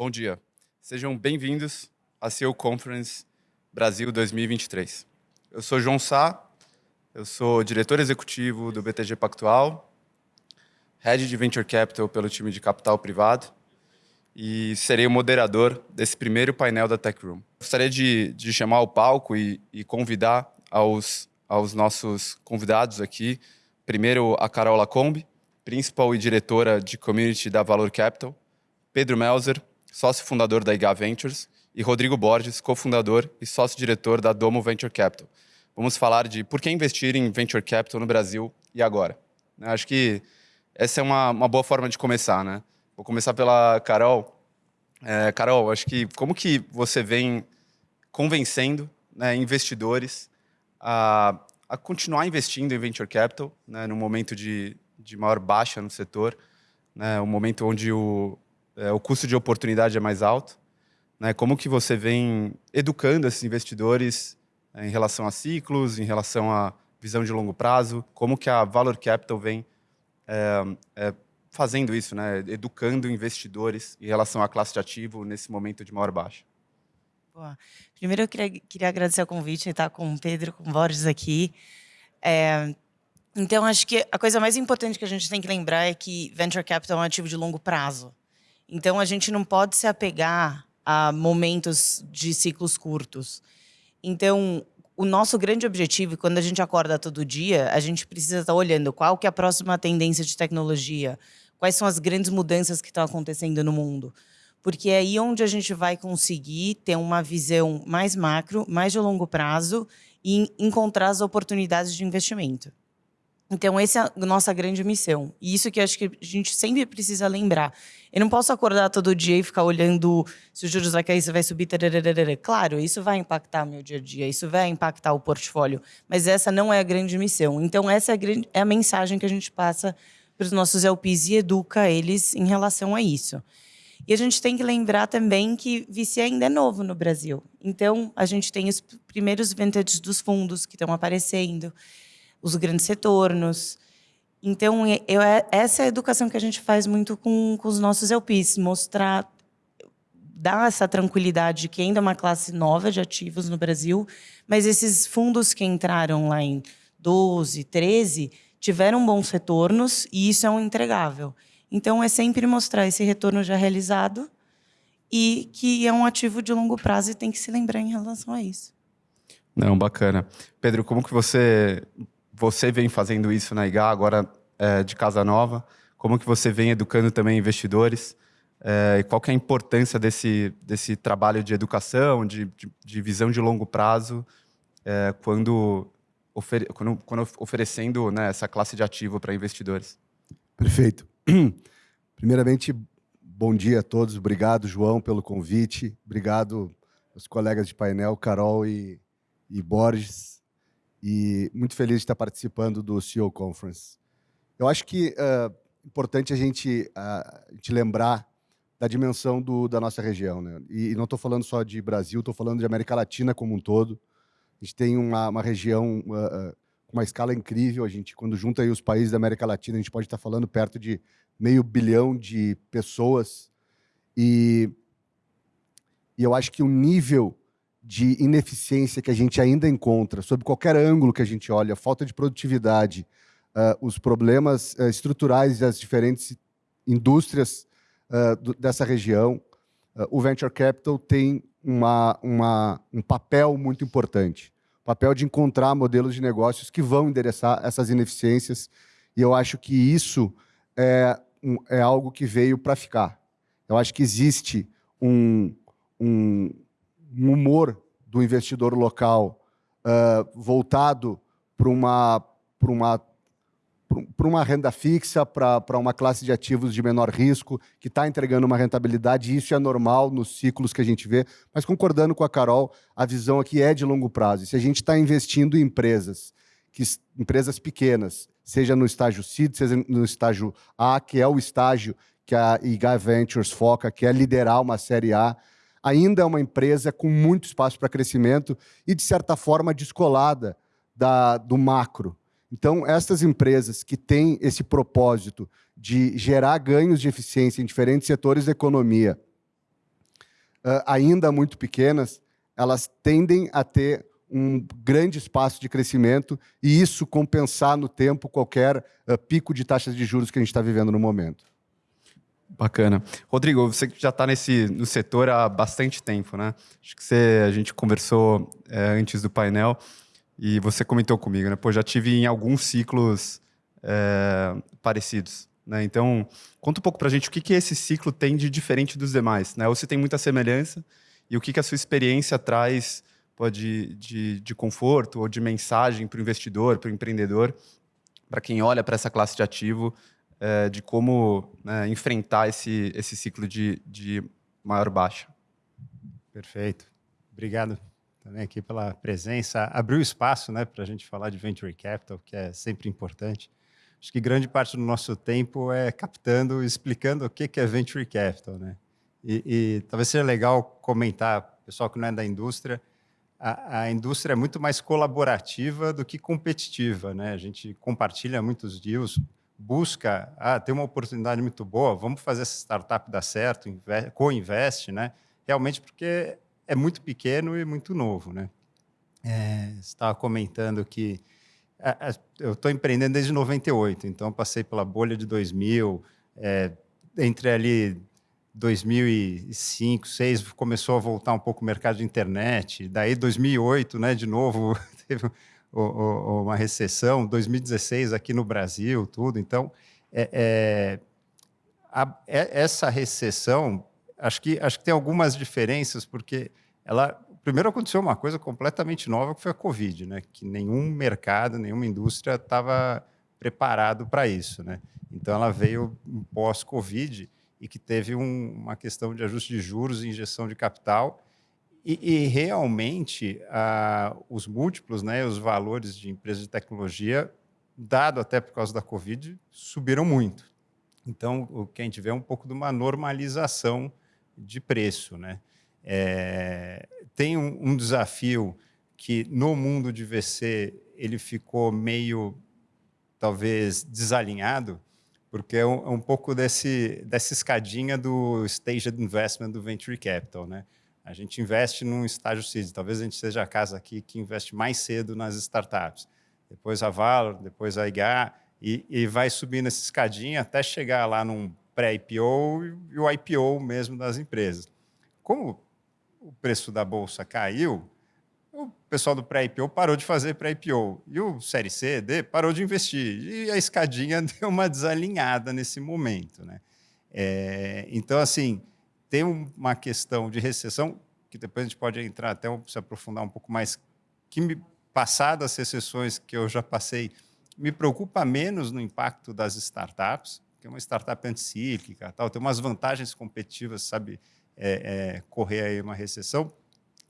Bom dia. Sejam bem-vindos à CEO Conference Brasil 2023. Eu sou João Sá, eu sou diretor executivo do BTG Pactual, head de Venture Capital pelo time de capital privado e serei o moderador desse primeiro painel da Tech Room. Gostaria de, de chamar ao palco e, e convidar aos, aos nossos convidados aqui, primeiro a Carol Lacombe, principal e diretora de Community da Valor Capital, Pedro Melzer, sócio fundador da IGA Ventures, e Rodrigo Borges, cofundador e sócio-diretor da Domo Venture Capital. Vamos falar de por que investir em Venture Capital no Brasil e agora. Acho que essa é uma, uma boa forma de começar, né? Vou começar pela Carol. É, Carol, acho que como que você vem convencendo né, investidores a, a, continuar investindo em Venture Capital, né, no momento de, de maior baixa no setor, né, um momento onde o, é, o custo de oportunidade é mais alto. Né? Como que você vem educando esses investidores é, em relação a ciclos, em relação a visão de longo prazo? Como que a Valor Capital vem é, é, fazendo isso, né? educando investidores em relação à classe de ativo nesse momento de maior baixa? Boa. Primeiro, eu queria, queria agradecer o convite e estar com o Pedro, com o Borges aqui. É, então, acho que a coisa mais importante que a gente tem que lembrar é que Venture Capital é um ativo de longo prazo. Então, a gente não pode se apegar a momentos de ciclos curtos. Então, o nosso grande objetivo, quando a gente acorda todo dia, a gente precisa estar olhando qual que é a próxima tendência de tecnologia, quais são as grandes mudanças que estão acontecendo no mundo. Porque é aí onde a gente vai conseguir ter uma visão mais macro, mais de longo prazo e encontrar as oportunidades de investimento. Então, essa é a nossa grande missão. E isso que acho que a gente sempre precisa lembrar. Eu não posso acordar todo dia e ficar olhando se os juros vai cair, se vai subir. Tararara. Claro, isso vai impactar meu dia a dia, isso vai impactar o portfólio. Mas essa não é a grande missão. Então, essa é a, grande, é a mensagem que a gente passa para os nossos LPs e educa eles em relação a isso. E a gente tem que lembrar também que VC ainda é novo no Brasil. Então, a gente tem os primeiros vintages dos fundos que estão aparecendo os grandes retornos. Então, eu, é, essa é a educação que a gente faz muito com, com os nossos LPs, mostrar, dar essa tranquilidade de que ainda é uma classe nova de ativos no Brasil, mas esses fundos que entraram lá em 12, 13, tiveram bons retornos e isso é um entregável. Então, é sempre mostrar esse retorno já realizado e que é um ativo de longo prazo e tem que se lembrar em relação a isso. Não, bacana. Pedro, como que você você vem fazendo isso na IGA, agora é, de Casa Nova. Como que você vem educando também investidores? É, e qual que é a importância desse, desse trabalho de educação, de, de, de visão de longo prazo, é, quando, quando, quando, oferecendo né, essa classe de ativo para investidores? Perfeito. Primeiramente, bom dia a todos. Obrigado, João, pelo convite. Obrigado aos colegas de painel, Carol e, e Borges e muito feliz de estar participando do CEO Conference. Eu acho que é importante a gente, uh, a gente lembrar da dimensão do, da nossa região. Né? E, não estou falando só de Brasil, estou falando de América Latina como um todo. A gente tem uma, uma região uh, com uma escala incrível. A gente, quando junta aí os países da América Latina, a gente pode estar falando perto de meio bilhão de pessoas. E, e eu acho que o nível de ineficiência que a gente ainda encontra, sob qualquer ângulo que a gente olha, falta de produtividade, uh, os problemas uh, estruturais das diferentes indústrias uh, do, dessa região, o Venture Capital tem uma, uma, um papel muito importante. Papel de encontrar modelos de negócios que vão endereçar essas ineficiências. E eu acho que isso é, um, é algo que veio para ficar. Eu acho que existe um, um, um humor do investidor local uh, voltado para uma, uma, uma renda fixa, para uma classe de ativos de menor risco, que está entregando uma rentabilidade, e isso é normal nos ciclos que a gente vê, mas concordando com a Carol, a visão aqui é de longo prazo. E se a gente está investindo em empresas, que, empresas pequenas, seja no estágio CID, seja no estágio A, que é o estágio que a IGA Ventures foca, que é liderar uma série A, ainda é uma empresa com muito espaço para crescimento e, de certa forma, descolada da, do macro. Então, essas empresas que têm esse propósito de gerar ganhos de eficiência em diferentes setores da economia uh, ainda muito pequenas, elas tendem a ter um grande espaço de crescimento e isso compensar no tempo qualquer uh, pico de taxas de juros que a gente está vivendo no momento. Bacana. Rodrigo, você que já está no setor há bastante tempo, né? Acho que você, a gente conversou é, antes do painel e você comentou comigo, né? Pô, já tive em alguns ciclos é, parecidos. Né? Então, conta um pouco para a gente o que, que esse ciclo tem de diferente dos demais, né? ou se tem muita semelhança, e o que, que a sua experiência traz pode, de, de conforto ou de mensagem para o investidor, para o empreendedor, para quem olha para essa classe de ativo, é, de como né, enfrentar esse, esse ciclo de, de maior baixa. Perfeito. Obrigado também aqui pela presença. Abriu espaço né, para a gente falar de Venture Capital, que é sempre importante. Acho que grande parte do nosso tempo é captando, explicando o que é venture capital, né? E, e talvez seja legal comentar, pessoal que não é da indústria, a, a, indústria é muito mais colaborativa do que competitiva, né? A gente compartilha muitos deals, busca, ah, tem uma oportunidade muito boa, vamos fazer essa startup dar certo, co-investe, né? Realmente porque é muito pequeno e muito novo, né? É, você estava comentando que eu estou empreendendo desde 98, então passei pela bolha de 2000, é, entre ali 2005, 2006 começou a voltar um pouco o mercado de internet, daí 2008, né, de novo teve uma recessão, 2016 aqui no Brasil, tudo. Então, é, é, a, é, essa recessão, acho que acho que tem algumas diferenças porque ela primeiro aconteceu uma coisa completamente nova, que foi a Covid, né? que nenhum mercado, nenhuma indústria estava preparado para isso. Né? Então, ela veio pós-Covid e que teve um, uma questão de ajuste de juros e injeção de capital, e, e realmente os múltiplos, né, os valores de empresas de tecnologia, dado até por causa da Covid, subiram muito. Então, o que a gente vê é um pouco de uma normalização de preço. Né? É, tem um, um, desafio que no mundo de VC ele ficou meio, talvez, desalinhado, porque é um, é um pouco desse, dessa escadinha do stage de investment do venture capital. Né? A gente investe num estágio seed, talvez a gente seja a casa aqui que investe mais cedo nas startups. Depois a Valor, depois a IGA, e, e vai subindo essa escadinha até chegar lá num pré-IPO e o IPO mesmo das empresas. Como o preço da bolsa caiu, o pessoal do pré-IPO parou de fazer pré-IPO. E o Série C, D, parou de investir. E a escadinha deu uma desalinhada nesse momento. Né? É, então, assim, tem uma questão de recessão, que depois a gente pode entrar até se aprofundar um pouco mais, que me, passadas as recessões que eu já passei, me preocupa menos no impacto das startups, que é uma startup anticíclica, tal, tem umas vantagens competitivas, sabe, é, é, correr aí uma recessão,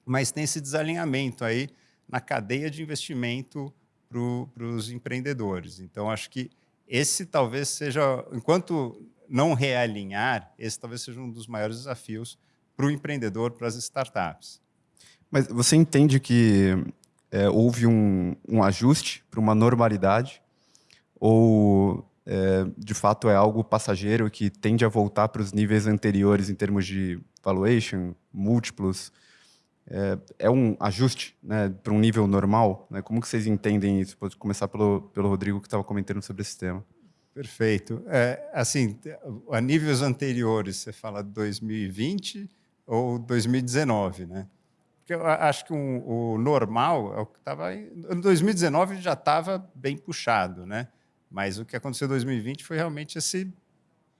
mas tem esse desalinhamento aí na cadeia de investimento para os empreendedores. Então, acho que esse talvez seja, enquanto não realinhar, esse talvez seja um dos maiores desafios para o empreendedor, para as startups. Mas você entende que é, houve um, um ajuste para uma normalidade? Ou é, de fato é algo passageiro que tende a voltar para os níveis anteriores em termos de valuation, múltiplos. É, é um ajuste né, para um nível normal? Né? Como que vocês entendem isso? Pode começar pelo, pelo Rodrigo, que estava comentando sobre esse tema. Perfeito. É, assim, a níveis anteriores, você fala 2020 ou 2019, né? Porque eu acho que um, o normal é o que estava... Em 2019 já estava bem puxado, né? Mas o que aconteceu em 2020 foi realmente essa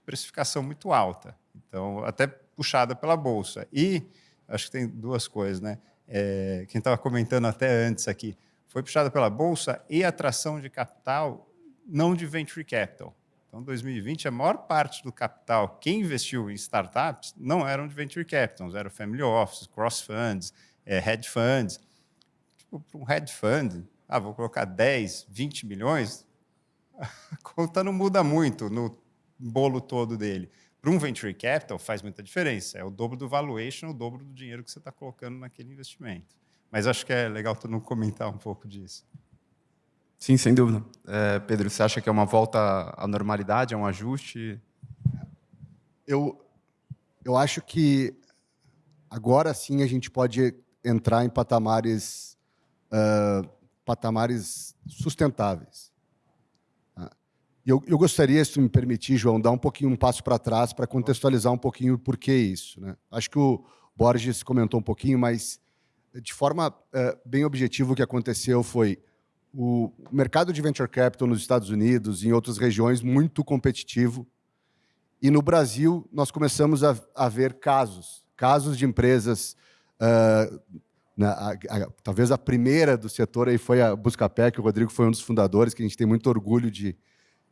precificação muito alta. Então, até puxada pela Bolsa. E acho que tem duas coisas, né? É, quem estava comentando até antes aqui, foi puxada pela Bolsa e atração de capital, não de venture capital. Então, 2020, a maior parte do capital, quem investiu em startups, não eram de venture capital, eram family offices, cross funds, é, funds. Tipo, um hedge fund, ah, vou colocar 10, 20 milhões, a conta não muda muito no bolo todo dele. Para um venture capital faz muita diferença. É o dobro do valuation, o dobro do dinheiro que você está colocando naquele investimento. Mas acho que é legal tu não comentar um pouco disso. Sim, sem dúvida. É, Pedro, você acha que é uma volta à normalidade, é um ajuste? Eu, eu acho que agora sim a gente pode entrar em patamares, uh, patamares sustentáveis. Tá? Eu, eu, gostaria, se me permitir, João, dar um pouquinho um passo para trás para contextualizar um pouquinho por que isso. Né? Acho que o Borges comentou um pouquinho, mas de forma uh, bem objetiva o que aconteceu foi o mercado de venture capital nos Estados Unidos e em outras regiões muito competitivo. E no Brasil, nós começamos a, a ver casos, casos de empresas. Uh, na, a, a, talvez a primeira do setor aí foi a Buscapé, que o Rodrigo foi um dos fundadores, que a gente tem muito orgulho de,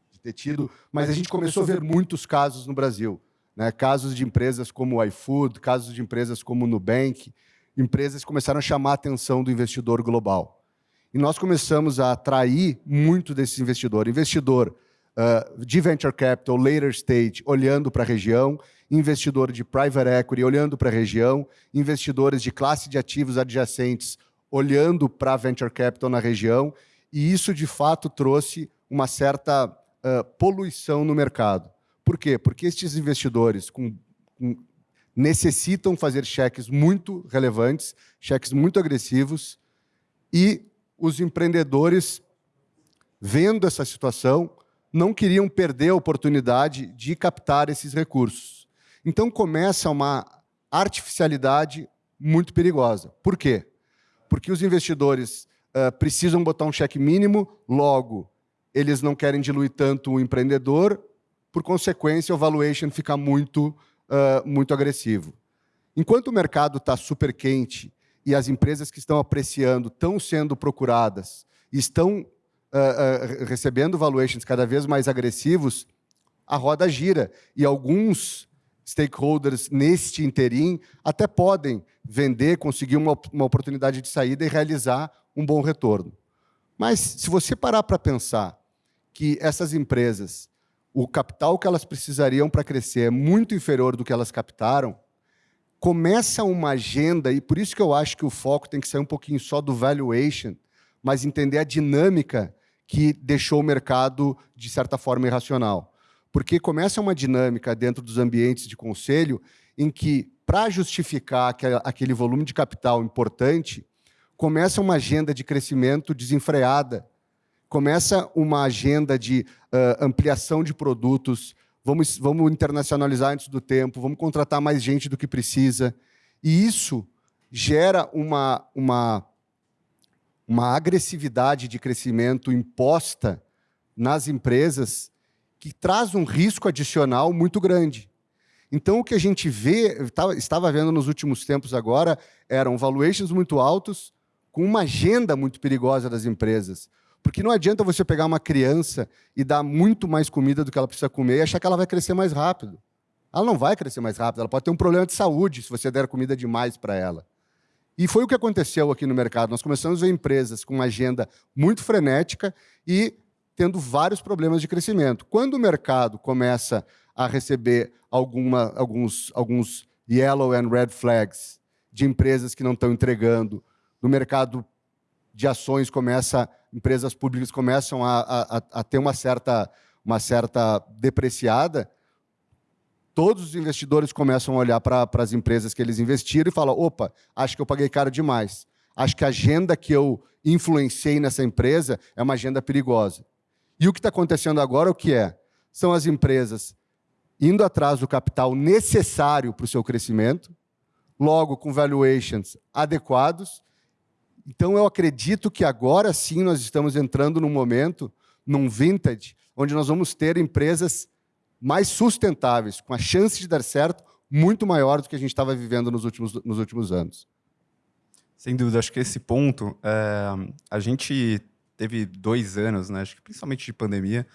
de ter tido, mas a gente começou a ver muitos casos no Brasil. Né? Casos de empresas como o iFood, casos de empresas como o Nubank, empresas começaram a chamar a atenção do investidor global. E nós começamos a atrair muito desse investidor. Investidor uh, de venture capital, later stage, olhando para a região, investidor de private equity, olhando para a região, investidores de classe de ativos adjacentes, olhando para venture capital na região, e isso, de fato, trouxe uma certa uh, poluição no mercado. Por quê? Porque estes investidores com, com, necessitam fazer cheques muito relevantes, cheques muito agressivos, e os empreendedores, vendo essa situação, não queriam perder a oportunidade de captar esses recursos. Então começa uma artificialidade muito perigosa. Por quê? Porque os investidores uh, precisam botar um cheque mínimo, logo, eles não querem diluir tanto o empreendedor, por consequência, o valuation fica muito, uh, muito agressivo. Enquanto o mercado está super quente e as empresas que estão apreciando estão sendo procuradas, estão uh, uh, recebendo valuations cada vez mais agressivos, a roda gira. E alguns stakeholders neste interim até podem vender, conseguir uma, uma oportunidade de saída e realizar um bom retorno. Mas se você parar para pensar que essas empresas, o capital que elas precisariam para crescer é muito inferior do que elas captaram, começa uma agenda, e por isso que eu acho que o foco tem que sair um pouquinho só do valuation, mas entender a dinâmica que deixou o mercado, de certa forma, irracional. Porque começa uma dinâmica dentro dos ambientes de conselho em que, para justificar aquele volume de capital importante, começa uma agenda de crescimento desenfreada, começa uma agenda de uh, ampliação de produtos, vamos, vamos internacionalizar antes do tempo, vamos contratar mais gente do que precisa. E isso gera uma, uma, uma agressividade de crescimento imposta nas empresas que traz um risco adicional muito grande. Então, o que a gente vê, estava vendo nos últimos tempos agora, eram valuations muito altos, com uma agenda muito perigosa das empresas. Porque não adianta você pegar uma criança e dar muito mais comida do que ela precisa comer e achar que ela vai crescer mais rápido. Ela não vai crescer mais rápido, ela pode ter um problema de saúde se você der comida demais para ela. E foi o que aconteceu aqui no mercado. Nós começamos a ver empresas com uma agenda muito frenética e tendo vários problemas de crescimento. Quando o mercado começa a receber alguma, alguns, alguns yellow and red flags de empresas que não estão entregando, no mercado de ações começa, empresas públicas começam a, a, a ter uma certa, uma certa depreciada, todos os investidores começam a olhar para as empresas que eles investiram e falam, opa, acho que eu paguei caro demais. Acho que a agenda que eu influenciei nessa empresa é uma agenda perigosa. E o que está acontecendo agora, o que é? São as empresas indo atrás do capital necessário para o seu crescimento, logo com valuations adequados, então, eu acredito que agora sim nós estamos entrando num momento, num vintage, onde nós vamos ter empresas mais sustentáveis, com a chance de dar certo muito maior do que a gente estava vivendo nos últimos, nos últimos anos. Sem dúvida, acho que esse ponto, é, a gente teve dois anos, né, acho que principalmente de pandemia,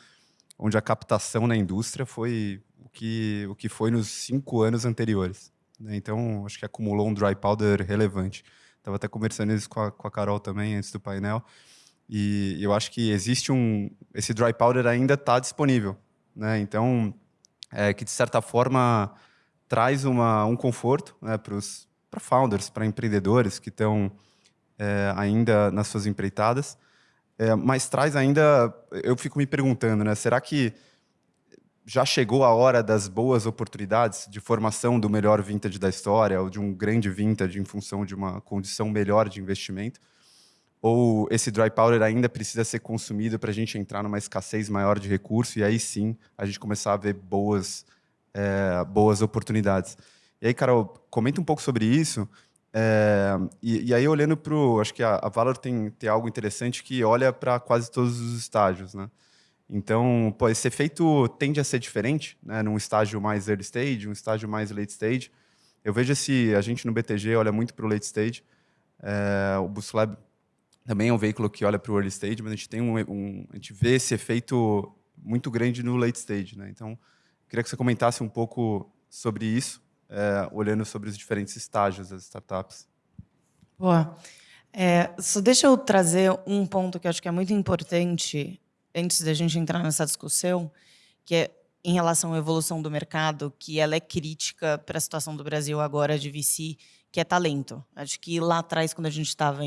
onde a captação na indústria foi o que, o que foi nos cinco anos anteriores. Né? Então, acho que acumulou um dry powder relevante. Estava até conversando isso com a, com a Carol também, antes do painel. E eu acho que existe um... Esse dry powder ainda está disponível. Né? Então, é, que de certa forma traz uma, um conforto né, para founders, para empreendedores que estão é, ainda nas suas empreitadas, é, mas traz ainda, eu fico me perguntando, né, será que já chegou a hora das boas oportunidades de formação do melhor vintage da história ou de um grande vintage em função de uma condição melhor de investimento? Ou esse dry powder ainda precisa ser consumido para a gente entrar numa escassez maior de recurso e aí sim a gente começar a ver boas, é, boas oportunidades? E aí, Carol, comenta um pouco sobre isso. É, e, e, aí, olhando para o. Acho que a, a Valor tem, tem algo interessante que olha para quase todos os estágios. Né? Então, pô, esse efeito tende a ser diferente, né? num estágio mais early stage, um estágio mais late stage. Eu vejo esse. A gente no BTG olha muito para o late stage. É, o Boost Lab também é um veículo que olha para o early stage, mas a gente tem um, um, a gente vê esse efeito muito grande no late stage, né? Então, queria que você comentasse um pouco sobre isso, é, olhando sobre os diferentes estágios das startups. Boa. É, só deixa eu trazer um ponto que eu acho que é muito importante antes da gente entrar nessa discussão, que é em relação à evolução do mercado, que ela é crítica para a situação do Brasil agora de VC, que é talento. Acho que lá atrás, quando a gente estava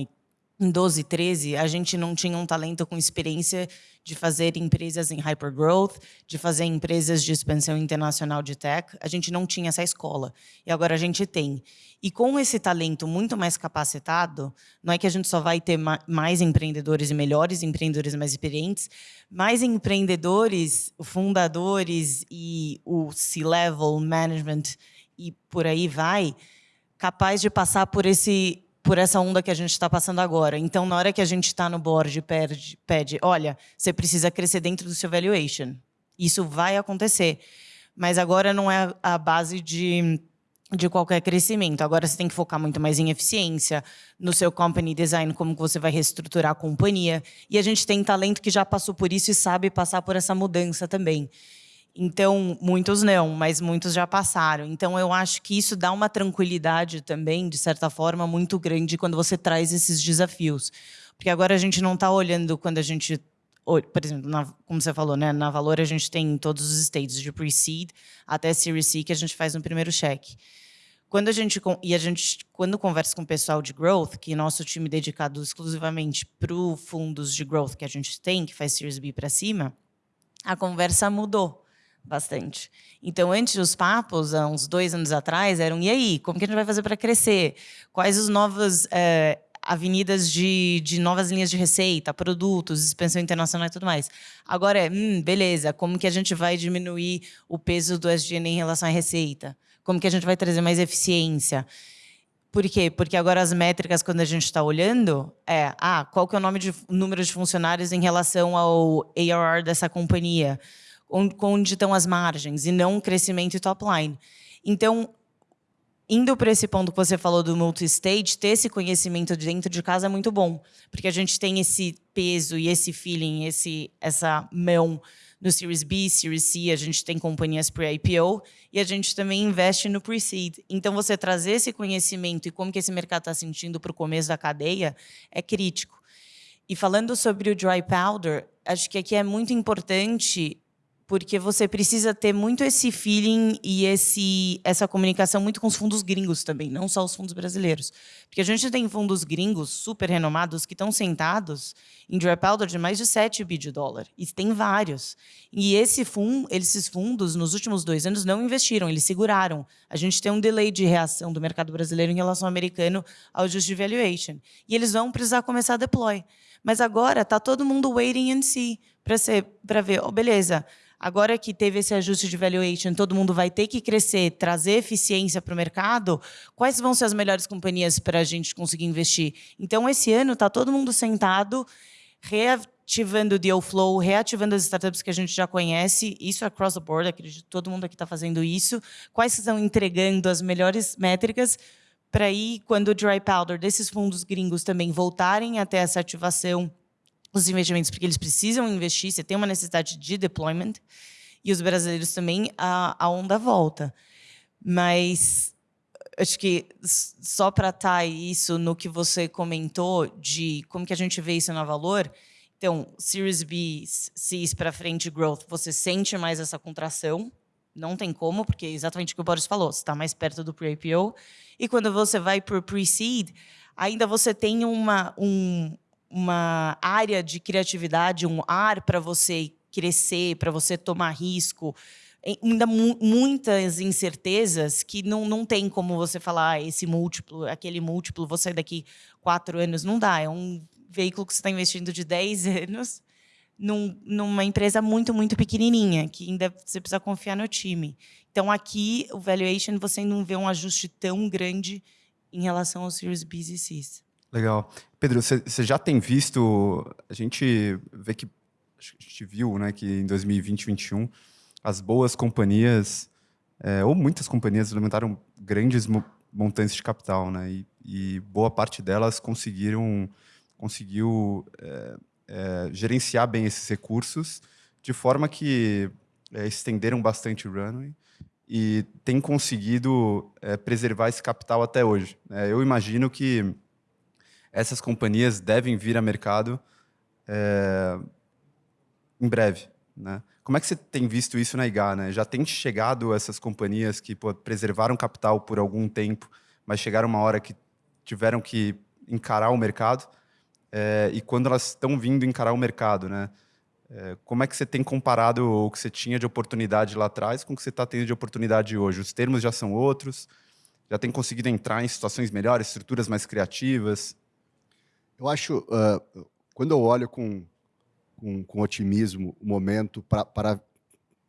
em em 12, 13, a gente não tinha um talento com experiência de fazer empresas em hypergrowth, de fazer empresas de expansão internacional de tech. A gente não tinha essa escola. E agora a gente tem. E com esse talento muito mais capacitado, não é que a gente só vai ter mais empreendedores e melhores empreendedores mais experientes, mais empreendedores, fundadores e o C-level management e por aí vai, capaz de passar por esse por essa onda que a gente está passando agora. Então, na hora que a gente está no board, pede, pede, olha, você precisa crescer dentro do seu valuation. Isso vai acontecer. Mas agora não é a base de, de qualquer crescimento. Agora você tem que focar muito mais em eficiência, no seu company design, como você vai reestruturar a companhia. E a gente tem talento que já passou por isso e sabe passar por essa mudança também. Então, muitos não, mas muitos já passaram. Então, eu acho que isso dá uma tranquilidade também, de certa forma, muito grande quando você traz esses desafios. Porque agora a gente não está olhando quando a gente por exemplo, na, como você falou, né, na Valor a gente tem todos os stages de pre-seed até Series C que a gente faz no primeiro cheque. Quando a gente e a gente quando conversa com o pessoal de growth, que é nosso time dedicado exclusivamente para os fundos de growth que a gente tem, que faz Series B para cima, a conversa mudou bastante. Então, antes os papos, há uns dois anos atrás, eram e aí, como que a gente vai fazer para crescer? Quais as novas é, avenidas de, de novas linhas de receita, produtos, expansão internacional e tudo mais. Agora é, hum, beleza, como que a gente vai diminuir o peso do SGN em relação à receita? Como que a gente vai trazer mais eficiência? Por quê? Porque agora as métricas, quando a gente está olhando, é ah, qual que é o nome de, número de funcionários em relação ao ARR dessa companhia? Onde estão as margens e não crescimento e top line. Então, indo para esse ponto que você falou do multi-stage, ter esse conhecimento dentro de casa é muito bom, porque a gente tem esse peso e esse feeling, esse, essa mão no Series B, Series C, a gente tem companhias pre-IPO e a gente também investe no pre-seed. Então, você trazer esse conhecimento e como que esse mercado está sentindo para o começo da cadeia é crítico. E falando sobre o dry powder, acho que aqui é muito importante porque você precisa ter muito esse feeling e esse, essa comunicação muito com os fundos gringos também, não só os fundos brasileiros. Porque a gente tem fundos gringos super renomados que estão sentados em dry powder de mais de 7 bi de dólar. E tem vários. E esse fund, esses fundos, nos últimos dois anos, não investiram, eles seguraram. A gente tem um delay de reação do mercado brasileiro em relação ao americano ao just valuation. E eles vão precisar começar a deploy. Mas agora está todo mundo waiting and see para ver, oh, beleza, Agora que teve esse ajuste de valuation, todo mundo vai ter que crescer, trazer eficiência para o mercado, quais vão ser as melhores companhias para a gente conseguir investir? Então, esse ano está todo mundo sentado, reativando o deal flow, reativando as startups que a gente já conhece, isso é across the board, acredito que todo mundo aqui está fazendo isso, quais estão entregando as melhores métricas, para aí, quando o dry powder desses fundos gringos também voltarem até essa ativação os investimentos, porque eles precisam investir, você tem uma necessidade de deployment, e os brasileiros também, a, a onda volta. Mas acho que só para estar isso no que você comentou de como que a gente vê isso na Valor, então, Series B, Cs para frente, Growth, você sente mais essa contração, não tem como, porque é exatamente o que o Boris falou, você está mais perto do pre-IPO, e quando você vai para o pre-seed, ainda você tem uma, um, uma área de criatividade, um ar para você crescer, para você tomar risco, ainda mu muitas incertezas que não, não tem como você falar ah, esse múltiplo, aquele múltiplo, você daqui quatro anos, não dá. É um veículo que você está investindo de 10 anos num, numa empresa muito, muito pequenininha, que ainda você precisa confiar no time. Então, aqui, o valuation, você não vê um ajuste tão grande em relação aos Series B e Cs. Legal. Pedro, você já tem visto, a gente vê que, a gente viu né, que em 2020 2021, as boas companhias, é, ou muitas companhias, levantaram grandes montantes de capital, né? E, e boa parte delas conseguiram conseguiu é, é, gerenciar bem esses recursos de forma que é, estenderam bastante o runway e tem conseguido é, preservar esse capital até hoje. É, eu imagino que essas companhias devem vir a mercado é, em breve. Né? Como é que você tem visto isso na IGA? Né? Já tem chegado essas companhias que pô, preservaram capital por algum tempo, mas chegaram uma hora que tiveram que encarar o mercado é, e quando elas estão vindo encarar o mercado, né? É, como é que você tem comparado o que você tinha de oportunidade lá atrás com o que você está tendo de oportunidade hoje? Os termos já são outros? Já tem conseguido entrar em situações melhores, estruturas mais criativas? Eu acho, uh, quando eu olho com, com, com otimismo o momento pra, para,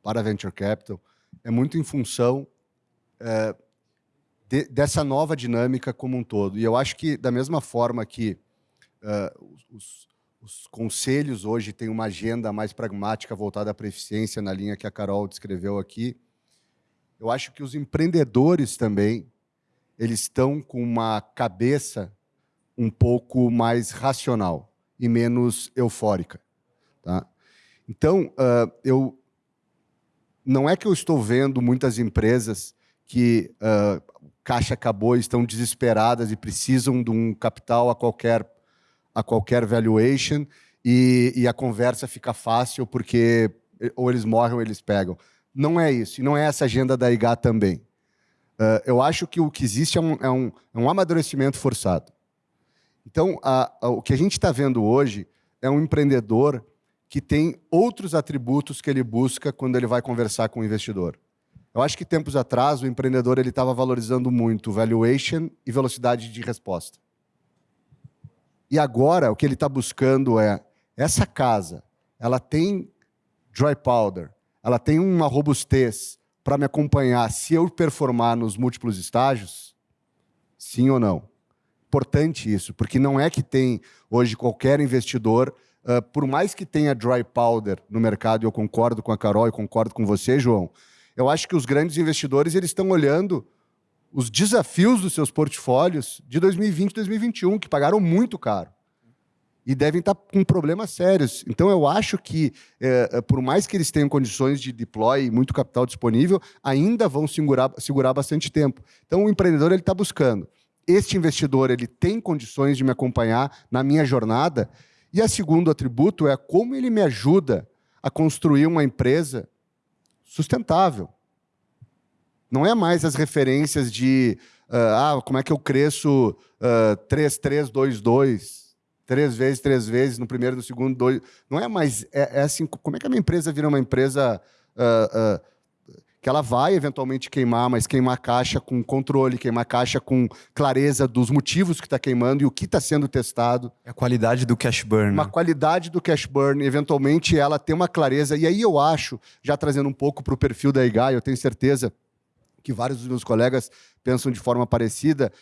para venture capital, é muito em função uh, de, dessa nova dinâmica como um todo. E eu acho que, da mesma forma que uh, os, os, conselhos hoje têm uma agenda mais pragmática voltada para a eficiência, na linha que a Carol descreveu aqui. Eu acho que os empreendedores também eles estão com uma cabeça um pouco mais racional e menos eufórica. Tá? Então, uh, eu não é que eu estou vendo muitas empresas que uh, caixa acabou e estão desesperadas e precisam de um capital a qualquer a qualquer valuation e, e a conversa fica fácil porque ou eles morrem ou eles pegam. Não é isso, e não é essa agenda da IGA também. Uh, eu acho que o que existe é um, é um, é um amadurecimento forçado. Então, a, a, o que a gente está vendo hoje é um empreendedor que tem outros atributos que ele busca quando ele vai conversar com o investidor. Eu acho que tempos atrás o empreendedor ele estava valorizando muito valuation e velocidade de resposta. E agora o que ele está buscando é essa casa, ela tem dry powder, ela tem uma robustez para me acompanhar se eu performar nos múltiplos estágios? Sim ou não? Importante isso, porque não é que tem hoje qualquer investidor, uh, por mais que tenha dry powder no mercado, eu concordo com a Carol e concordo com você, João, eu acho que os grandes investidores eles estão olhando os desafios dos seus portfólios de 2020 e 2021, que pagaram muito caro. E devem estar com problemas sérios. Então, eu acho que, é, por mais que eles tenham condições de deploy e muito capital disponível, ainda vão segurar, segurar bastante tempo. Então, o empreendedor ele está buscando. Este investidor ele tem condições de me acompanhar na minha jornada. E a segundo atributo é como ele me ajuda a construir uma empresa sustentável. Não é mais as referências de uh, ah, como é que eu cresço uh, 3, 3, 2, 2, três vezes, três vezes, no primeiro, no segundo, dois. Não é mais. É, é assim, como é que a minha empresa vira uma empresa uh, uh, que ela vai eventualmente queimar, mas queimar caixa com controle, queimar caixa com clareza dos motivos que está queimando e o que está sendo testado. É a qualidade do cash burn. Uma né? qualidade do cash burn, eventualmente ela tem uma clareza. E aí eu acho, já trazendo um pouco para o perfil da IGA, eu tenho certeza que vários dos meus colegas pensam de forma parecida,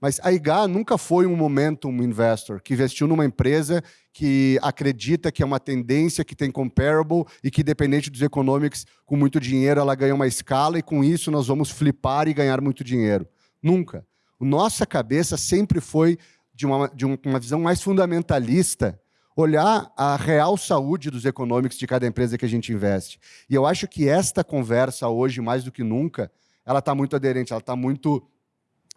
mas a IGA nunca foi um momentum investor que investiu numa empresa que acredita que é uma tendência, que tem comparable e que, dependente dos economics, com muito dinheiro, ela ganha uma escala e com isso nós vamos flipar e ganhar muito dinheiro. Nunca. Nossa cabeça sempre foi de uma, de uma visão mais fundamentalista, olhar a real saúde dos economics de cada empresa que a gente investe. E eu acho que esta conversa hoje, mais do que nunca, ela está muito aderente, ela está muito.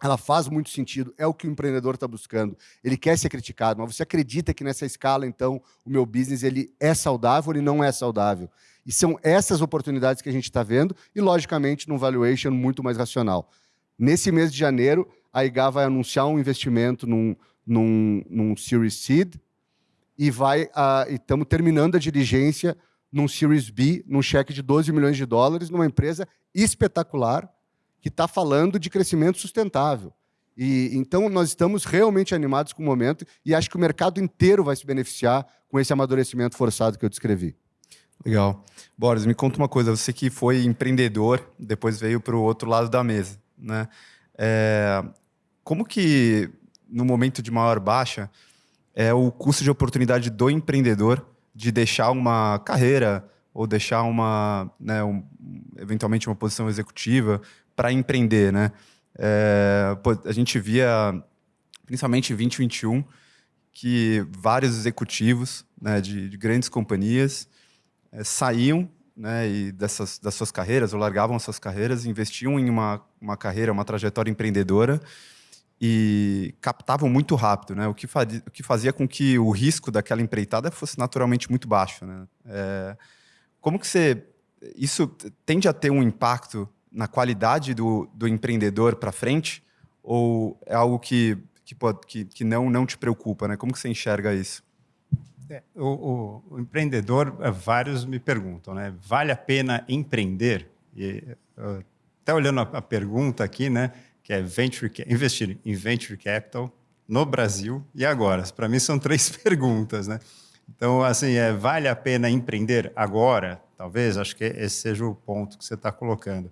Ela faz muito sentido, é o que o empreendedor está buscando. Ele quer ser criticado, mas você acredita que nessa escala, então, o meu business ele é saudável ou ele não é saudável? E são essas oportunidades que a gente está vendo, e, logicamente, num valuation muito mais racional. Nesse mês de janeiro, a IGA vai anunciar um investimento num, num, num Series Seed, e vai estamos terminando a diligência num Series B, num cheque de 12 milhões de dólares, numa empresa espetacular que está falando de crescimento sustentável. E então nós estamos realmente animados com o momento e acho que o mercado inteiro vai se beneficiar com esse amadurecimento forçado que eu descrevi. Legal. Boris, me conta uma coisa. Você que foi empreendedor, depois veio para o outro lado da mesa, né? É, como que no momento de maior baixa é o custo de oportunidade do empreendedor de deixar uma carreira ou deixar uma, né, um, eventualmente uma posição executiva para empreender, né? É, pô, a gente via, principalmente em 2021, que vários executivos né, de, de, grandes companhias é, saíam né, e dessas, das suas carreiras, ou largavam as suas carreiras, investiam em uma, uma carreira, uma trajetória empreendedora e captavam muito rápido, né? O que, fazia, o que fazia com que o risco daquela empreitada fosse naturalmente muito baixo, né? É, como que você... Isso tende a ter um impacto na qualidade do, do empreendedor para frente? Ou é algo que, que, pode, que, que não, não te preocupa? Né? Como que você enxerga isso? É, o, o, o, empreendedor, é, vários me perguntam, né? vale a pena empreender? E, até olhando a, a, pergunta aqui, né? que é venture, investir em venture capital no Brasil e agora? Para mim são três perguntas. Né? Então, assim, é, vale a pena empreender agora? Talvez, acho que esse seja o ponto que você está colocando.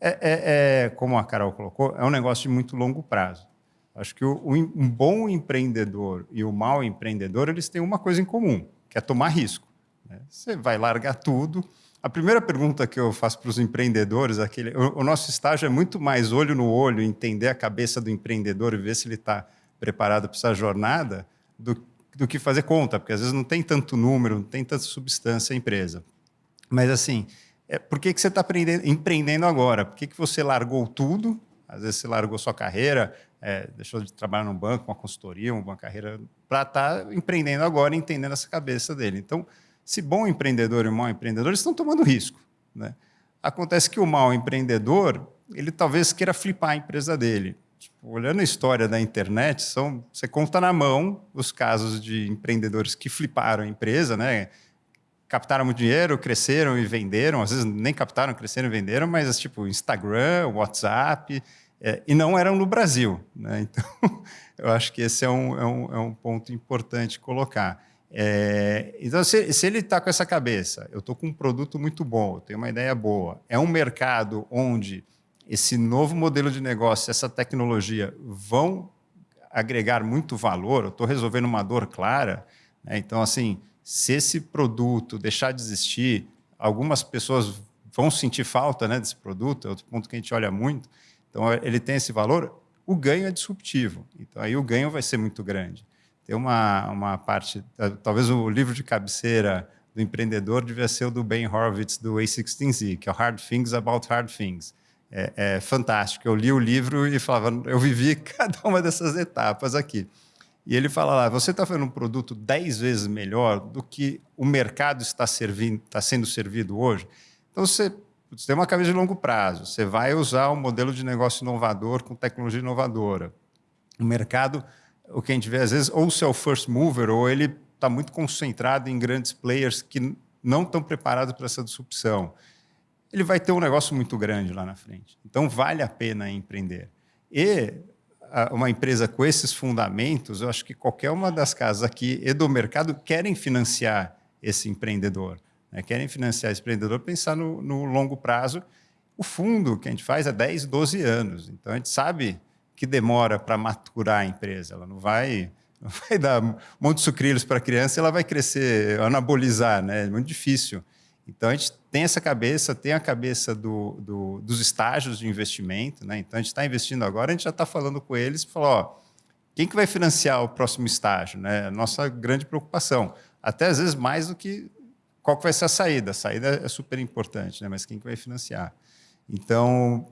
É, é, é, como a Carol colocou, é um negócio de muito longo prazo. Acho que o, um bom empreendedor e o mau empreendedor, eles têm uma coisa em comum, que é tomar risco. Né? Você vai largar tudo. A primeira pergunta que eu faço para os empreendedores, aquele, o, o, nosso estágio é muito mais olho no olho, entender a cabeça do empreendedor e ver se ele está preparado para essa jornada, do, do que fazer conta, porque às vezes não tem tanto número, não tem tanta substância a empresa. Mas assim, é, por que, que você está empreendendo agora? Por que, que você largou tudo? Às vezes você largou sua carreira, é, deixou de trabalhar num banco, uma consultoria, uma carreira, para estar tá empreendendo agora, entendendo essa cabeça dele. Então, se bom empreendedor e mau empreendedor estão tomando risco. Né? Acontece que o mau empreendedor, ele talvez queira flipar a empresa dele. Tipo, olhando a história da internet, são, você conta na mão os casos de empreendedores que fliparam a empresa, né? Captaram muito dinheiro, cresceram e venderam, às vezes nem captaram, cresceram e venderam, mas tipo Instagram, WhatsApp, é, e não eram no Brasil. Né? Então, eu acho que esse é um, é um, é um ponto importante colocar. É, então, se, se ele está com essa cabeça, eu estou com um produto muito bom, eu tenho uma ideia boa, é um mercado onde esse novo modelo de negócio, essa tecnologia vão agregar muito valor, eu estou resolvendo uma dor clara, né? então, assim, se esse produto deixar de existir, algumas pessoas vão sentir falta né, desse produto, é outro ponto que a gente olha muito. Então, ele tem esse valor, o ganho é disruptivo. Então, aí o ganho vai ser muito grande. Tem uma, uma parte, talvez o livro de cabeceira do empreendedor devia ser o do Ben Horowitz, do A16Z, que é o Hard Things About Hard Things. É, é fantástico. Eu li o livro e falava, eu vivi cada uma dessas etapas aqui. E ele fala lá, você está fazendo um produto 10 vezes melhor do que o mercado está, servindo, está sendo servido hoje. Então, você, você tem uma cabeça de longo prazo, você vai usar um modelo de negócio inovador com tecnologia inovadora. O mercado, o que a gente vê às vezes, ou se é o first mover, ou ele está muito concentrado em grandes players que não estão preparados para essa disrupção. Ele vai ter um negócio muito grande lá na frente. Então, vale a pena empreender. E uma empresa com esses fundamentos, eu acho que qualquer uma das casas aqui e do mercado querem financiar esse empreendedor, né? querem financiar esse empreendedor, pensar no, no, longo prazo. O fundo que a gente faz é 10, 12 anos, então a gente sabe que demora para maturar a empresa, ela não vai, não vai dar um monte de sucrilhos para a criança, ela vai crescer, anabolizar, né? é muito difícil. Então, a gente tem essa cabeça, tem a cabeça do, do, dos estágios de investimento. Né? Então, a gente está investindo agora, a gente já está falando com eles, falou, ó, quem que vai financiar o próximo estágio? Né? A nossa grande preocupação. Até, às vezes, mais do que qual que vai ser a saída. A saída é super importante, né? mas quem que vai financiar? Então,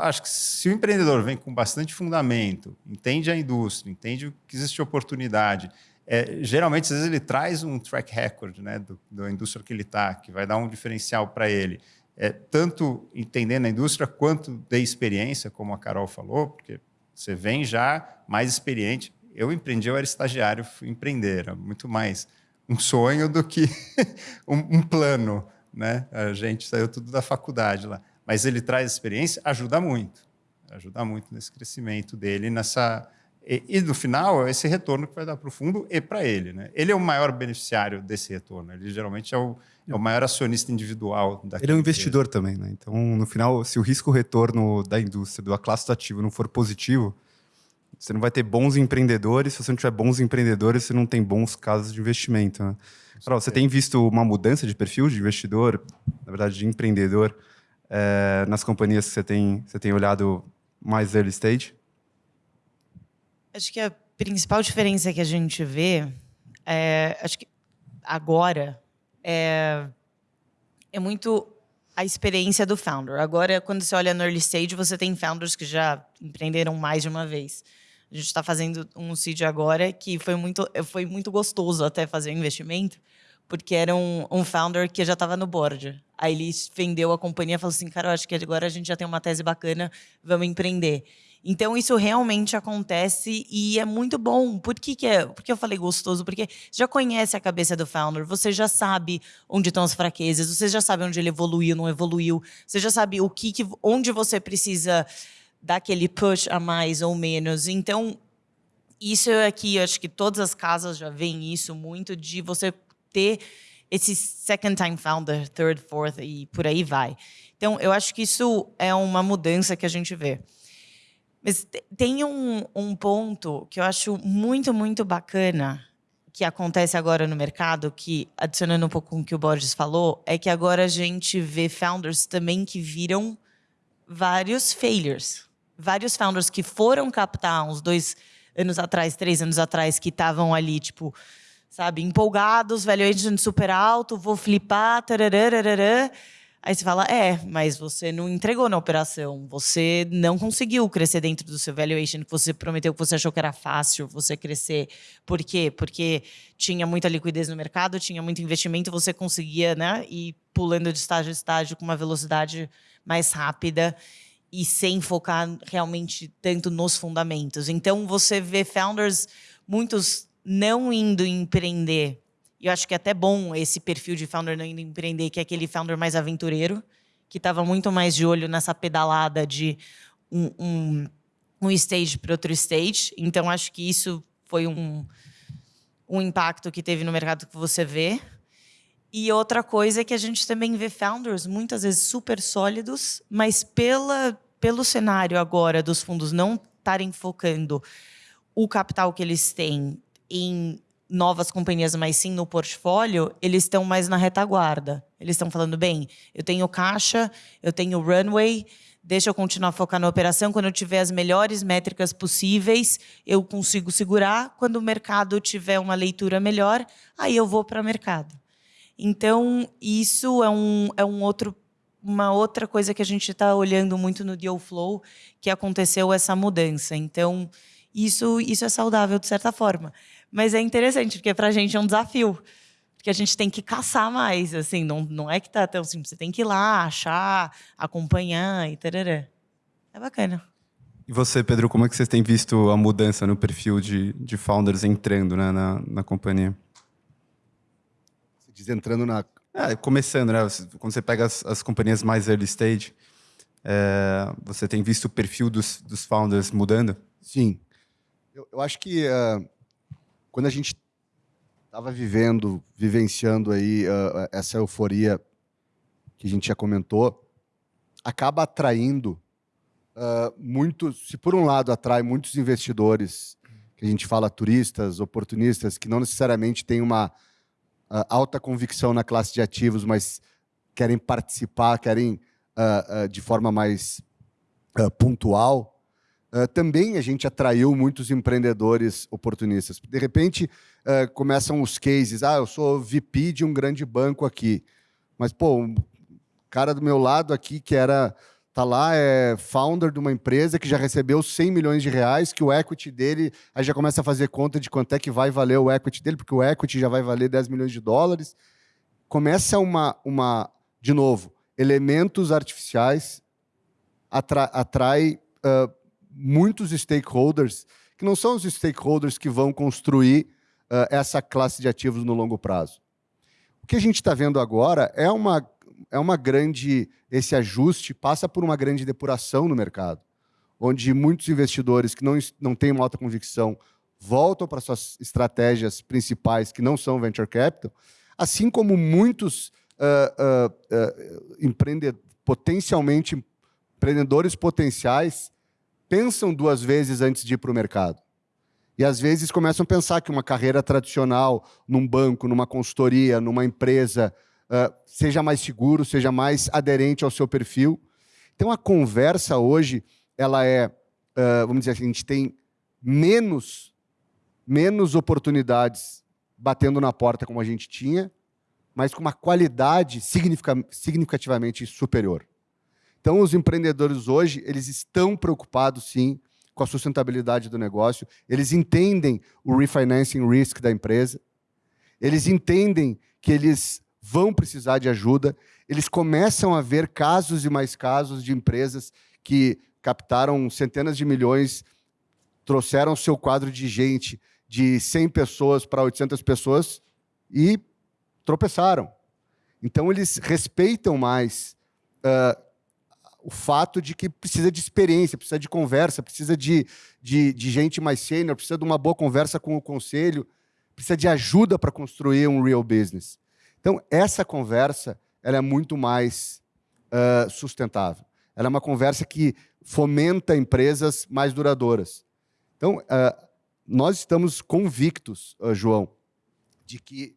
acho que se o empreendedor vem com bastante fundamento, entende a indústria, entende que existe oportunidade, é, geralmente, às vezes, ele traz um track record né, do, da indústria que ele está, que vai dar um diferencial para ele. É, tanto entendendo a indústria quanto de experiência, como a Carol falou, porque você vem já mais experiente. Eu empreendi, eu era estagiário, fui empreender, era muito mais, um sonho do que um, um, plano. Né? A gente saiu tudo da faculdade lá. Mas ele traz experiência, ajuda muito. Ajuda muito nesse crescimento dele, nessa. E, e no final, é esse retorno que vai dar para o fundo e para ele. Né? Ele é o maior beneficiário desse retorno. Ele geralmente é o, é o maior acionista individual da Ele é um investidor empresa. também. Né? Então, no final, se o risco-retorno da indústria, do classe do ativo, não for positivo, você não vai ter bons empreendedores. Se você não tiver bons empreendedores, você não tem bons casos de investimento. Né? Carol, você tem visto uma mudança de perfil de investidor, na verdade, de empreendedor, é, nas companhias que você tem, você tem olhado mais early stage? Acho que a principal diferença que a gente vê é, acho que agora é, é muito a experiência do founder. Agora, quando você olha no early stage, você tem founders que já empreenderam mais de uma vez. A gente está fazendo um seed agora que foi muito, foi muito gostoso até fazer o investimento, porque era um, um founder que já estava no board. Aí ele vendeu a companhia e falou assim, cara, eu acho que agora a gente já tem uma tese bacana, vamos empreender. Então, isso realmente acontece e é muito bom. Por que, que é? Porque eu falei gostoso? Porque já conhece a cabeça do founder, você já sabe onde estão as fraquezas, você já sabe onde ele evoluiu, não evoluiu, você já sabe o que, que onde você precisa dar aquele push a mais ou menos. Então, isso aqui, acho que todas as casas já veem isso muito, de você ter esse second time founder, third, fourth e por aí vai. Então, eu acho que isso é uma mudança que a gente vê. Mas tem um, um ponto que eu acho muito, muito bacana que acontece agora no mercado, que, adicionando um pouco com o que o Borges falou, é que agora a gente vê founders também que viram vários failures. Vários founders que foram captar uns dois anos atrás, três anos atrás, que estavam ali, tipo, sabe, empolgados, valuation super alto, vou flipar, tarará, Aí você fala, é, mas você não entregou na operação, você não conseguiu crescer dentro do seu valuation que você prometeu, que você achou que era fácil você crescer. Por quê? Porque tinha muita liquidez no mercado, tinha muito investimento, você conseguia né, ir pulando de estágio a estágio com uma velocidade mais rápida e sem focar realmente tanto nos fundamentos. Então, você vê founders, muitos não indo empreender e eu acho que é até bom esse perfil de founder não indo empreender, que é aquele founder mais aventureiro, que estava muito mais de olho nessa pedalada de um, um, um stage para outro stage. Então, acho que isso foi um, um impacto que teve no mercado que você vê. E outra coisa é que a gente também vê founders muitas vezes super sólidos, mas pela, pelo cenário agora dos fundos não estarem focando o capital que eles têm em novas companhias, mas sim no portfólio, eles estão mais na retaguarda. Eles estão falando, bem, eu tenho caixa, eu tenho runway, deixa eu continuar focar na operação. Quando eu tiver as melhores métricas possíveis, eu consigo segurar. Quando o mercado tiver uma leitura melhor, aí eu vou para o mercado. Então, isso é, um, é um outro, uma outra coisa que a gente está olhando muito no deal flow, que aconteceu essa mudança. Então, isso, isso é saudável de certa forma. Mas é interessante, porque para a gente é um desafio. Porque a gente tem que caçar mais, assim, não, não é que tá tão simples. Você tem que ir lá, achar, acompanhar e tarará. É bacana. E você, Pedro, como é que vocês têm visto a mudança no perfil de, de founders entrando né, na, na companhia? Você diz entrando na... É, começando, né? Quando você pega as, as companhias mais early stage, é, você tem visto o perfil dos, dos founders mudando? Sim. Eu, eu acho que uh, quando a gente estava vivendo, vivenciando aí uh, essa euforia que a gente já comentou, acaba atraindo uh, muitos, se por um lado atrai muitos investidores, que a gente fala turistas, oportunistas, que não necessariamente têm uma uh, alta convicção na classe de ativos, mas querem participar, querem de forma mais pontual, Uh, também a gente atraiu muitos empreendedores oportunistas. De repente, uh, começam os cases. Ah, eu sou VP de um grande banco aqui. Mas, pô, um cara do meu lado aqui que era tá lá, é founder de uma empresa que já recebeu 100 milhões de reais, que o equity dele, aí já começa a fazer conta de quanto é que vai valer o equity dele, porque o equity já vai valer 10 milhões de dólares. Começa uma, uma de novo, elementos artificiais atra, atrai uh, muitos stakeholders, que não são os stakeholders que vão construir uh, essa classe de ativos no longo prazo. O que a gente está vendo agora é uma, é uma grande. Esse ajuste passa por uma grande depuração no mercado, onde muitos investidores que não, não têm uma alta convicção voltam para suas estratégias principais, que não são venture capital, assim como muitos uh, uh, potencialmente empreendedores potenciais pensam duas vezes antes de ir para o mercado. E às vezes começam a pensar que uma carreira tradicional num banco, numa consultoria, numa empresa, uh, seja mais seguro, seja mais aderente ao seu perfil. Então a conversa hoje, ela é, uh, vamos dizer assim, a gente tem menos, menos oportunidades batendo na porta como a gente tinha, mas com uma qualidade significativamente superior. Então, os empreendedores hoje, eles estão preocupados, sim, com a sustentabilidade do negócio, eles entendem o refinancing risk da empresa, eles entendem que eles vão precisar de ajuda, eles começam a ver casos e mais casos de empresas que captaram centenas de milhões, trouxeram seu quadro de gente de 100 pessoas para 800 pessoas e tropeçaram. Então, eles respeitam mais uh, o fato de que precisa de experiência, precisa de conversa, precisa de, de, de gente mais sênior, precisa de uma boa conversa com o conselho, precisa de ajuda para construir um real business. Então, essa conversa ela é muito mais uh, sustentável. Ela é uma conversa que fomenta empresas mais duradouras. Então, uh, nós estamos convictos, uh, João, de que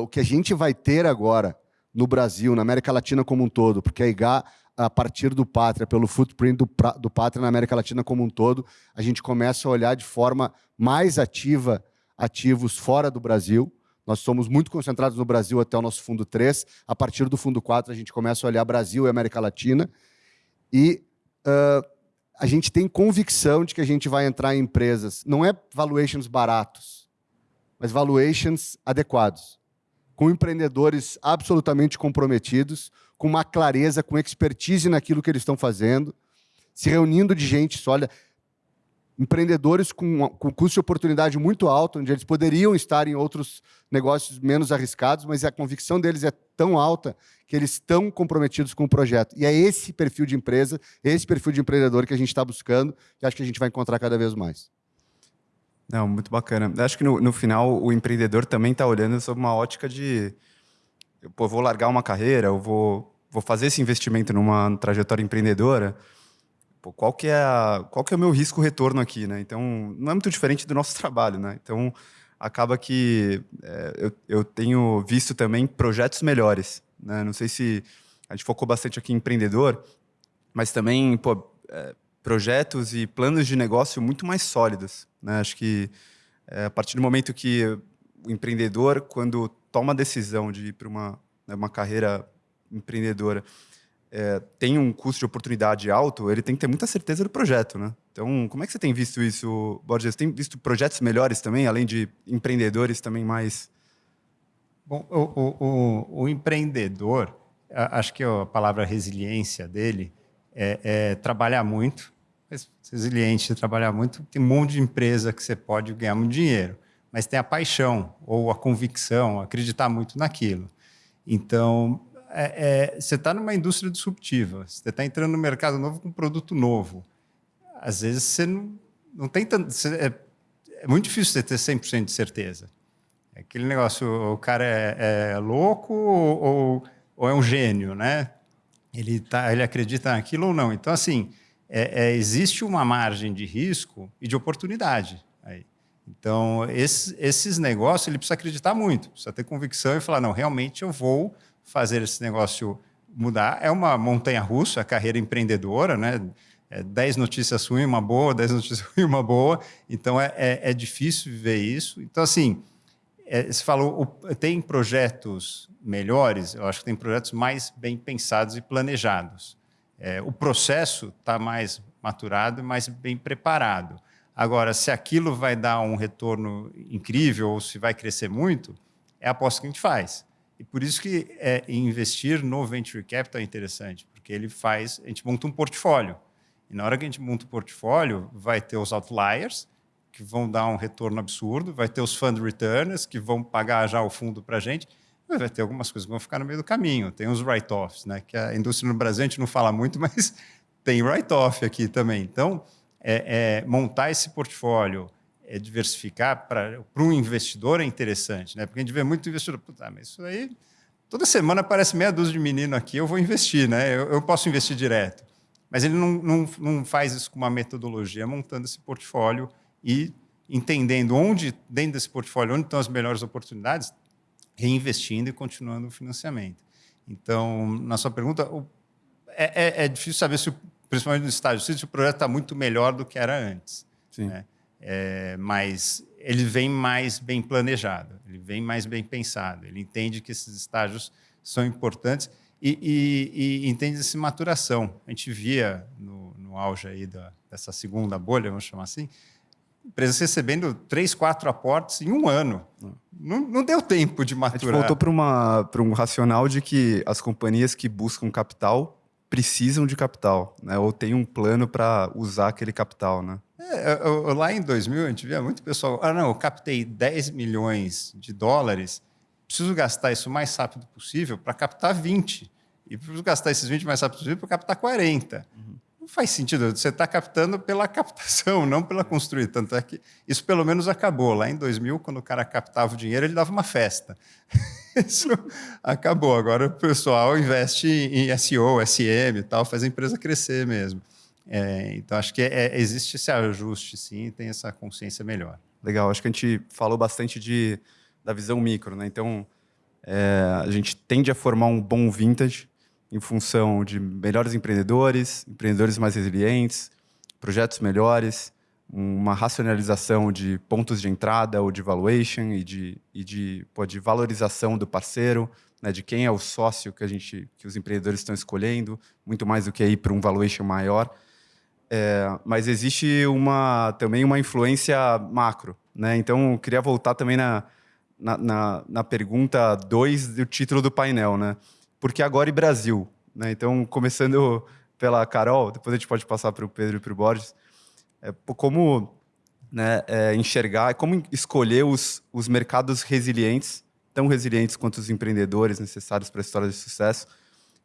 o que a gente vai ter agora no Brasil, na América Latina como um todo, porque a IGA a partir do Pátria, pelo footprint do, do Pátria na América Latina como um todo, a gente começa a olhar de forma mais ativa ativos fora do Brasil. Nós somos muito concentrados no Brasil até o nosso fundo 3. A partir do fundo 4, a gente começa a olhar Brasil e América Latina. E uh, a gente tem convicção de que a gente vai entrar em empresas, não é valuations baratos, mas valuations adequados, com empreendedores absolutamente comprometidos, com uma clareza, com expertise naquilo que eles estão fazendo, se reunindo de gente sólida, empreendedores com, com custo de oportunidade muito alto, onde eles poderiam estar em outros negócios menos arriscados, mas a convicção deles é tão alta que eles estão comprometidos com o projeto. E é esse perfil de empresa, esse perfil de empreendedor que a gente está buscando, e acho que a gente vai encontrar cada vez mais. Não, muito bacana. Acho que no, no final o empreendedor também está olhando sob uma ótica de, pô, vou largar uma carreira, eu vou vou fazer esse investimento numa trajetória empreendedora, pô, qual que é qual que é o meu risco retorno aqui, né? Então não é muito diferente do nosso trabalho, né? Então acaba que é, eu, eu tenho visto também projetos melhores, né? Não sei se a gente focou bastante aqui em empreendedor, mas também pô, é, projetos e planos de negócio muito mais sólidos, né? Acho que é, a partir do momento que o empreendedor, quando toma a decisão de ir para uma, né, uma carreira empreendedora é, tem um custo de oportunidade alto, ele tem que ter muita certeza do projeto, né? Então, como é que você tem visto isso, Borges? Tem visto projetos melhores também, além de empreendedores também mais... Bom, o, o, o, o empreendedor, acho que a palavra resiliência dele é, é trabalhar muito, resiliente, trabalhar muito, tem um monte de empresa que você pode ganhar muito dinheiro, mas tem a paixão ou a convicção, acreditar muito naquilo. Então, é, é, você está numa indústria disruptiva, você está entrando no mercado novo com um produto novo. Às vezes você não, não tem tanto. Você, é, é, muito difícil você ter 100% de certeza. É aquele negócio, o cara é, é louco ou, ou, é um gênio, né? Ele, tá, ele acredita naquilo ou não. Então, assim, é, existe uma margem de risco e de oportunidade aí. Então, esses, esses negócios, ele precisa acreditar muito, precisa ter convicção e falar, não, realmente eu vou fazer esse negócio mudar. É uma montanha russa, a carreira empreendedora, né? É, dez notícias ruins, uma boa, dez notícias ruins, uma boa. Então, é, é, é difícil viver isso. Então, assim, é, você falou, tem projetos melhores? Eu acho que tem projetos mais bem pensados e planejados. É, o processo está mais maturado mais bem preparado. Agora, se aquilo vai dar um retorno incrível ou se vai crescer muito, é a aposta que a gente faz. E por isso que é, investir no venture capital é interessante, porque ele faz, a gente monta um portfólio. E na hora que a gente monta o um portfólio, vai ter os outliers, que vão dar um retorno absurdo, vai ter os fund returners, que vão pagar já o fundo para a gente, mas vai ter algumas coisas que vão ficar no meio do caminho. Tem os write-offs, né? que a indústria no Brasil a gente não fala muito, mas tem write-off aqui também. Então, é, é, montar esse portfólio, é, diversificar para um investidor é interessante, né? porque a gente vê muito investidor, puta, mas isso aí, toda semana aparece meia dúzia de menino aqui, eu vou investir, né? eu, eu posso investir direto. Mas ele não, não, não faz isso com uma metodologia, montando esse portfólio e entendendo onde, dentro desse portfólio, onde estão as melhores oportunidades, reinvestindo e continuando o financiamento. Então, na sua pergunta, é, é, é difícil saber se, principalmente no estágio, se o projeto está muito melhor do que era antes. Sim. Né? É, mas ele vem mais bem planejado, ele vem mais bem pensado, ele entende que esses estágios são importantes e, e, e entende essa maturação. A gente via no, no auge aí da, dessa segunda bolha, vamos chamar assim, empresas recebendo três, quatro aportes em um ano. Não, não deu tempo de maturar. A gente voltou para um racional de que as companhias que buscam capital precisam de capital, né? ou tem um plano para usar aquele capital. Né? É, eu, lá em 2000, a gente via muito pessoal, ah, não, eu captei 10 milhões de dólares, preciso gastar isso o mais rápido possível para captar 20. E preciso gastar esses 20 mais rápido possível para captar 40. Uhum. Não faz sentido. Você está captando pela captação, não pela construir. Tanto é que isso pelo menos acabou. Lá em 2000, quando o cara captava o dinheiro, ele dava uma festa. Isso acabou. Agora o pessoal investe em SEO, SM e tal, faz a empresa crescer mesmo. É, então, acho que é, existe esse ajuste, sim, tem essa consciência melhor. Legal. Acho que a gente falou bastante de, da visão micro. Né? Então, é, a gente tende a formar um bom vintage em função de melhores empreendedores, empreendedores mais resilientes, projetos melhores, uma racionalização de pontos de entrada ou de valuation e de, e de, pô, de valorização do parceiro, né, de quem é o sócio que, a gente, que os empreendedores estão escolhendo, muito mais do que ir para um valuation maior. É, mas existe uma, também uma influência macro. Né? Então, eu queria voltar também na, na, na, na pergunta 2 do título do painel. Né? porque agora e Brasil. Né? Então, começando pela Carol, depois a gente pode passar para o Pedro e para o Borges, é, como né, é, enxergar, como escolher os, os mercados resilientes, tão resilientes quanto os empreendedores necessários para a história de sucesso,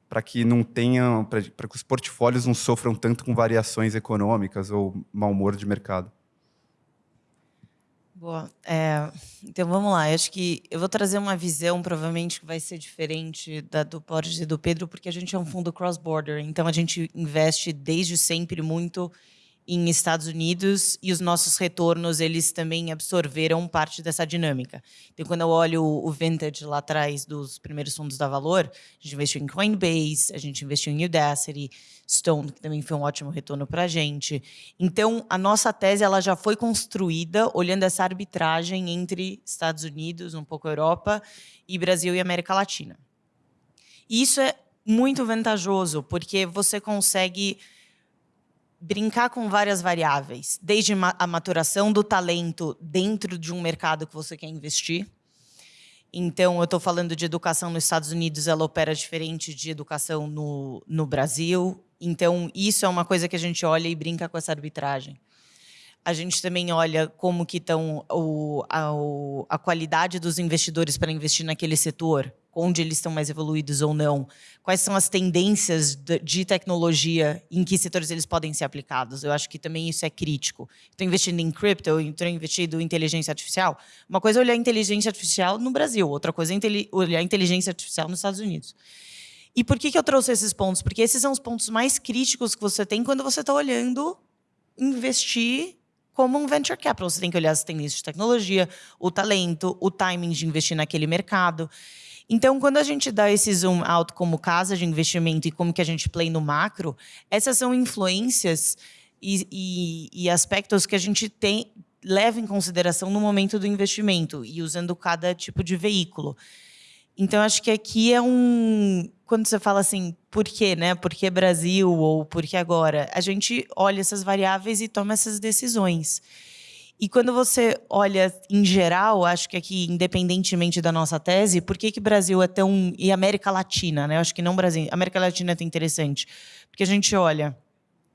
para que não tenham, para que os portfólios não sofram tanto com variações econômicas ou mau humor de mercado. Boa. É, então vamos lá. Eu acho que eu vou trazer uma visão, provavelmente, que vai ser diferente da do Borges e do Pedro, porque a gente é um fundo cross-border. Então a gente investe desde sempre muito em Estados Unidos e os nossos retornos eles também absorveram parte dessa dinâmica. Então, quando eu olho o vintage lá atrás dos primeiros fundos da Valor, a gente investiu em Coinbase, a gente investiu em Udacity, Stone, que também foi um ótimo retorno para a gente. Então, a nossa tese ela já foi construída olhando essa arbitragem entre Estados Unidos, um pouco Europa, e Brasil e América Latina. E isso é muito vantajoso, porque você consegue brincar com várias variáveis, desde a maturação do talento dentro de um mercado que você quer investir. Então, eu estou falando de educação nos Estados Unidos, ela opera diferente de educação no, no Brasil. Então, isso é uma coisa que a gente olha e brinca com essa arbitragem. A gente também olha como que estão a, a qualidade dos investidores para investir naquele setor onde eles estão mais evoluídos ou não, quais são as tendências de tecnologia, em que setores eles podem ser aplicados. Eu acho que também isso é crítico. Estou investindo em cripto, estou investindo em inteligência artificial. Uma coisa é olhar inteligência artificial no Brasil, outra coisa é olhar inteligência artificial nos Estados Unidos. E por que, que eu trouxe esses pontos? Porque esses são os pontos mais críticos que você tem quando você está olhando investir como um venture capital. Você tem que olhar as tendências de tecnologia, o talento, o timing de investir naquele mercado. Então, quando a gente dá esse zoom out como casa de investimento e como que a gente play no macro, essas são influências e, e, e aspectos que a gente tem leva em consideração no momento do investimento e usando cada tipo de veículo. Então, acho que aqui é um... Quando você fala assim, por quê, né? Por que Brasil ou por que agora? A gente olha essas variáveis e toma essas decisões. E quando você olha em geral, acho que aqui, independentemente da nossa tese, por que, que Brasil é tão. e América Latina, né? Eu acho que não Brasil. América Latina é tão interessante. Porque a gente olha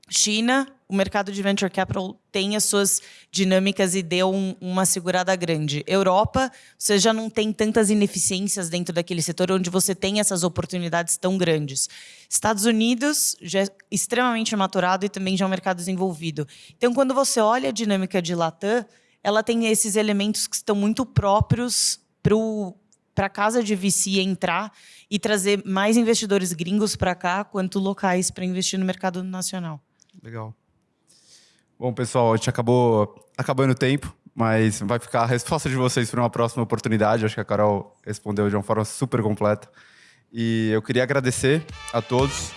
China, o mercado de venture capital tem as suas dinâmicas e deu um, uma segurada grande. Europa, você já não tem tantas ineficiências dentro daquele setor onde você tem essas oportunidades tão grandes. Estados Unidos já é extremamente maturado e também já é um mercado desenvolvido. Então, quando você olha a dinâmica de Latam, ela tem esses elementos que estão muito próprios para a casa de VC entrar e trazer mais investidores gringos para cá, quanto locais para investir no mercado nacional. Legal. Bom, pessoal, a gente acabou acabando o tempo, mas vai ficar a resposta de vocês para uma próxima oportunidade. Acho que a Carol respondeu de uma forma super completa. E eu queria agradecer a todos.